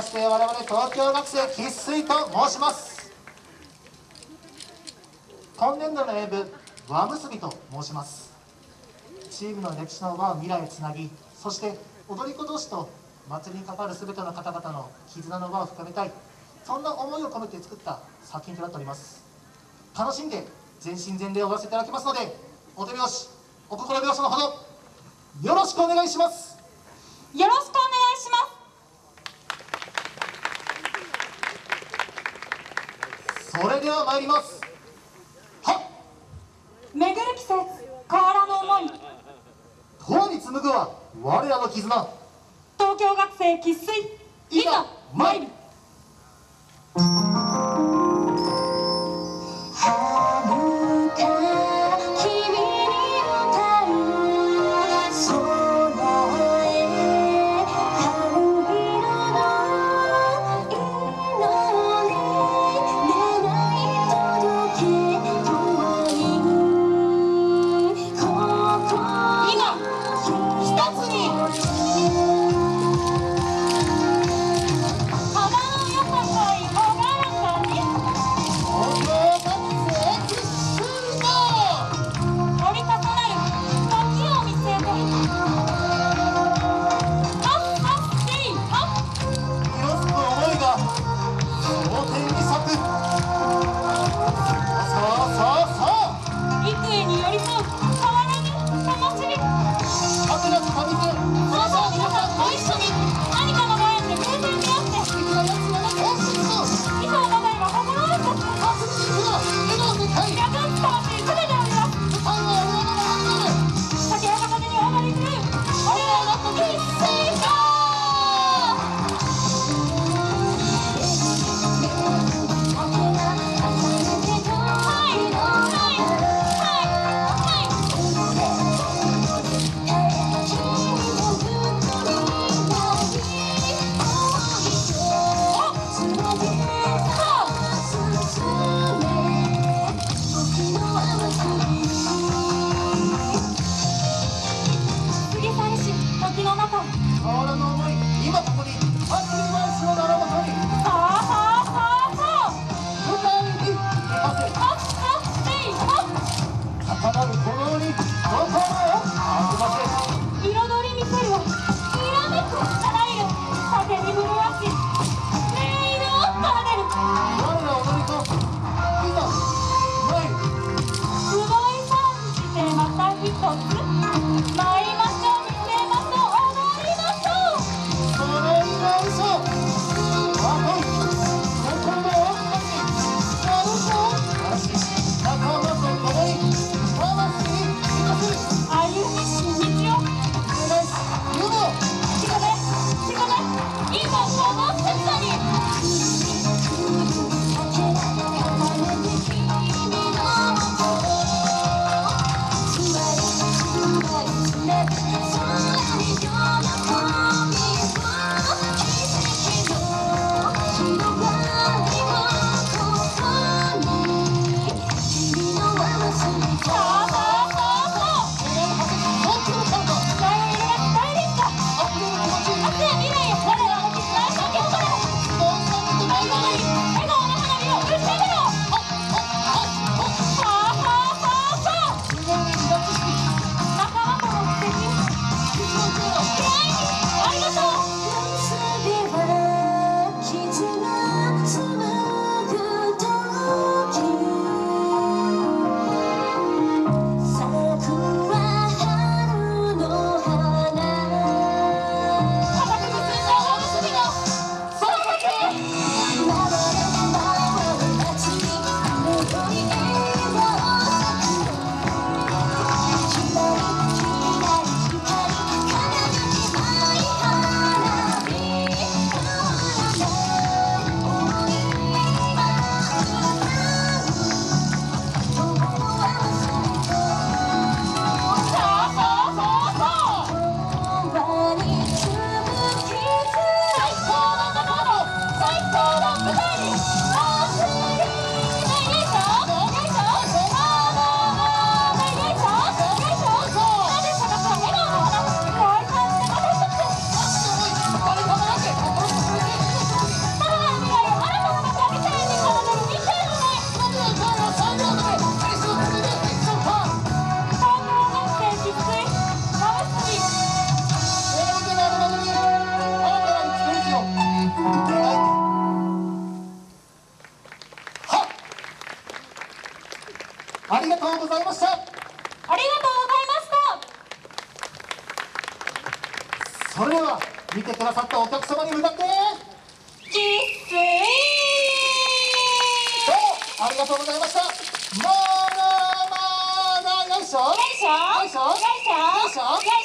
まして我々東京学生生粋と申します。今年度の演舞輪結びと申します。チームの歴史の輪を未来へつなぎそして踊り子同士と祭りに関わる全ての方々の絆の輪を深めたい。そんな思いを込めて作った作品となっております。楽しんで全身全霊を踊らせていただきますのでお手拍子お心拍子のほどよろしくお願いします。よろしくお願いしますそれでは参ります。はっ。巡る季節変わらぬ思い。永に紡ぐは我らの絆。東京学生生粋。いざ参るの思い今ここにとうございました。ありがとうございました。それでは見てくださったお客様に向かって。キスイどうもありがとうございました。まだまだよいしょ。よいしょ。よいしょ。よいしょ。よいしょ